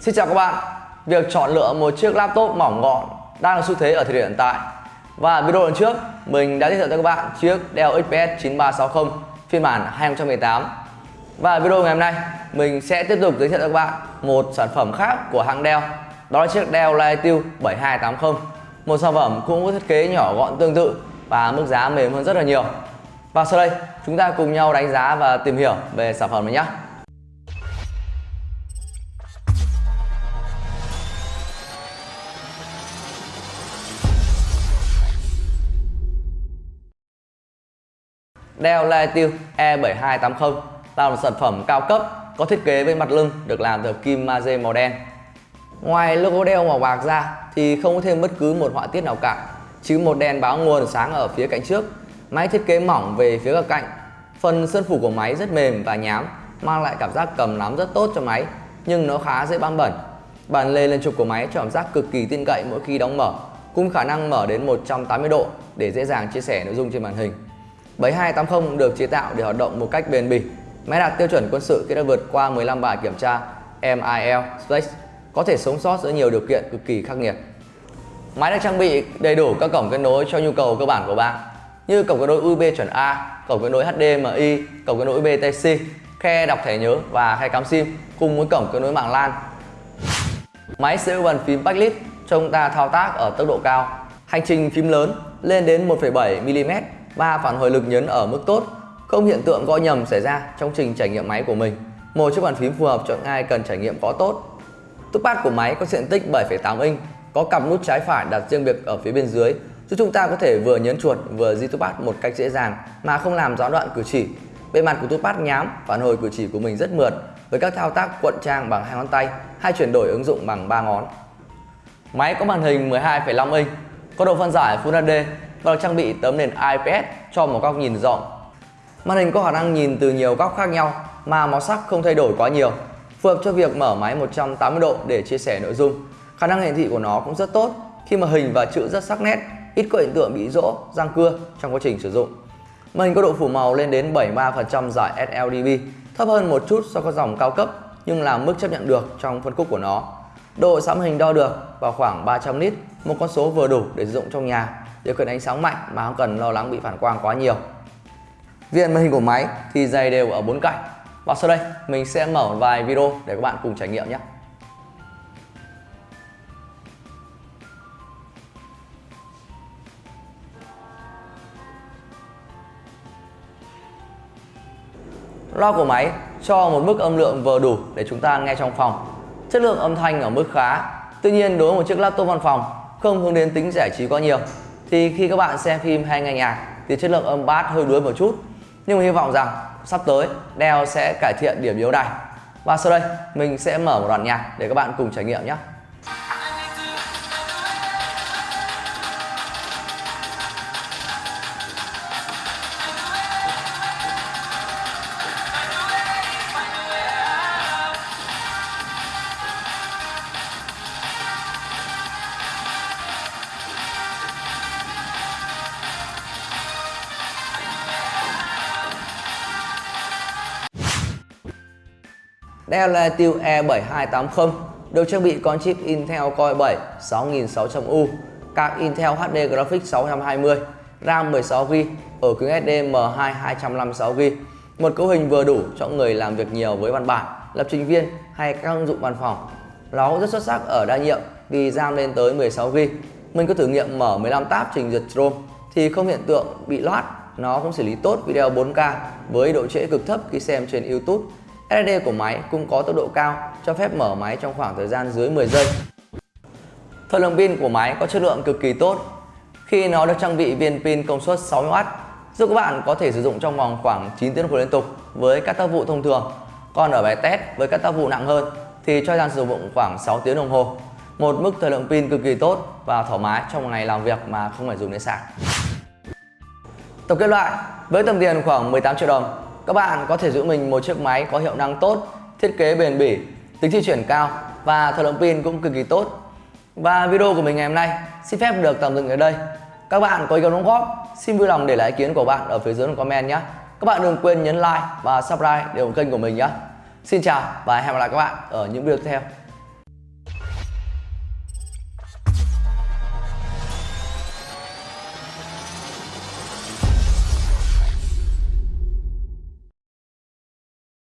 Xin chào các bạn. Việc chọn lựa một chiếc laptop mỏng gọn đang là xu thế ở thời điểm hiện tại. Và video lần trước, mình đã giới thiệu cho các bạn chiếc Dell XPS 9360 phiên bản 2018 Và video ngày hôm nay, mình sẽ tiếp tục giới thiệu cho các bạn một sản phẩm khác của hãng Dell. Đó là chiếc Dell Latitude 7280 Một sản phẩm cũng có thiết kế nhỏ gọn tương tự và mức giá mềm hơn rất là nhiều. Và sau đây, chúng ta cùng nhau đánh giá và tìm hiểu về sản phẩm này nhé. Dell Latitude E7280 là một sản phẩm cao cấp có thiết kế với mặt lưng được làm từ kim magie màu đen. Ngoài logo Dell màu bạc ra thì không có thêm bất cứ một họa tiết nào cả, chỉ một đèn báo nguồn sáng ở phía cạnh trước. Máy thiết kế mỏng về phía các cạnh. Phần sơn phủ của máy rất mềm và nhám, mang lại cảm giác cầm nắm rất tốt cho máy, nhưng nó khá dễ bám bẩn. Bàn lề lên trục của máy cho cảm giác cực kỳ tin cậy mỗi khi đóng mở, cùng khả năng mở đến 180 độ để dễ dàng chia sẻ nội dung trên màn hình. 7280 được chế tạo để hoạt động một cách bền bỉ. Máy đạt tiêu chuẩn quân sự khi đã vượt qua 15 bài kiểm tra MIL Space, có thể sống sót giữa nhiều điều kiện cực kỳ khắc nghiệt. Máy được trang bị đầy đủ các cổng kết nối cho nhu cầu cơ bản của bạn, như cổng kết nối USB chuẩn A, cổng kết nối HDMI, cổng kết nối USB Type-C, khe đọc thẻ nhớ và khe cắm SIM cùng với cổng kết nối mạng LAN. Máy sẽ dụng bàn phím backlit cho chúng ta thao tác ở tốc độ cao. Hành trình phím lớn lên đến 1,7 mm và phản hồi lực nhấn ở mức tốt, không hiện tượng gõ nhầm xảy ra trong trình trải nghiệm máy của mình. Một chiếc bàn phím phù hợp cho những ai cần trải nghiệm có tốt. Touchpad của máy có diện tích 7,8 inch, có cặp nút trái phải đặt riêng biệt ở phía bên dưới, giúp chúng ta có thể vừa nhấn chuột vừa di touchpad một cách dễ dàng mà không làm gián đoạn cử chỉ. Bề mặt của touchpad nhám, phản hồi cử chỉ của mình rất mượt với các thao tác cuộn trang bằng hai ngón tay hay chuyển đổi ứng dụng bằng ba ngón. Máy có màn hình 12,5 inch, có độ phân giải Full HD và được trang bị tấm nền IPS cho một góc nhìn rộng. Màn hình có khả năng nhìn từ nhiều góc khác nhau mà màu sắc không thay đổi quá nhiều, phù hợp cho việc mở máy 180 độ để chia sẻ nội dung. Khả năng hiển thị của nó cũng rất tốt khi mà hình và chữ rất sắc nét, ít có hiện tượng bị rỗ, răng cưa trong quá trình sử dụng. Màn hình có độ phủ màu lên đến 73% giải sLDB, thấp hơn một chút so với dòng cao cấp nhưng là mức chấp nhận được trong phân khúc của nó. Độ sáng hình đo được vào khoảng 300 nit, một con số vừa đủ để sử dụng trong nhà điều khiển ánh sáng mạnh mà không cần lo lắng bị phản quang quá nhiều. Viền màn hình của máy thì dày đều ở bốn cạnh. Và sau đây, mình sẽ mở một vài video để các bạn cùng trải nghiệm nhé. Loa của máy cho một mức âm lượng vừa đủ để chúng ta nghe trong phòng. Chất lượng âm thanh ở mức khá. Tuy nhiên, đối với một chiếc laptop văn phòng, không hướng đến tính giải trí quá nhiều thì khi các bạn xem phim hay nghe nhạc thì chất lượng âm bass hơi đuối một chút. Nhưng mà hy vọng rằng sắp tới Dell sẽ cải thiện điểm yếu này và sau đây, mình sẽ mở một đoạn nhạc để các bạn cùng trải nghiệm nhé. Dell Latitude E7280 được trang bị con chip Intel Core 7 6600U, card Intel HD Graphics 620, RAM 16GB, ở cứng SD M2 256GB. Một cấu hình vừa đủ cho người làm việc nhiều với văn bản, lập trình viên hay các ứng dụng văn phòng. Nó rất xuất sắc ở đa nhiệm vì RAM lên tới 16GB. Mình có thử nghiệm mở 15 tab trình duyệt Chrome thì không hiện tượng bị loát. Nó cũng xử lý tốt video 4K với độ trễ cực thấp khi xem trên YouTube SSD của máy cũng có tốc độ cao, cho phép mở máy trong khoảng thời gian dưới 10 giây. Thời lượng pin của máy có chất lượng cực kỳ tốt khi nó được trang bị viên pin công suất 60W giúp các bạn có thể sử dụng trong vòng khoảng 9 tiếng đồng hồ liên tục với các tác vụ thông thường. Còn ở bài test với các tác vụ nặng hơn thì cho thời gian sử dụng khoảng 6 tiếng đồng hồ. Một mức thời lượng pin cực kỳ tốt và thoải mái trong một ngày làm việc mà không phải dùng đến sạc. Tổng kết lại, với tầm tiền khoảng 18 triệu đồng các bạn có thể giữ mình một chiếc máy có hiệu năng tốt, thiết kế bền bỉ, tính di chuyển cao và thời lượng pin cũng cực kỳ tốt. Và video của mình ngày hôm nay xin phép được tạm dừng ở đây. Các bạn có ý kiến đóng góp, xin vui lòng để lại ý kiến của bạn ở phía dưới comment nhé. Các bạn đừng quên nhấn like và subscribe để ủng kênh của mình nhé. Xin chào và hẹn gặp lại các bạn ở những video tiếp theo.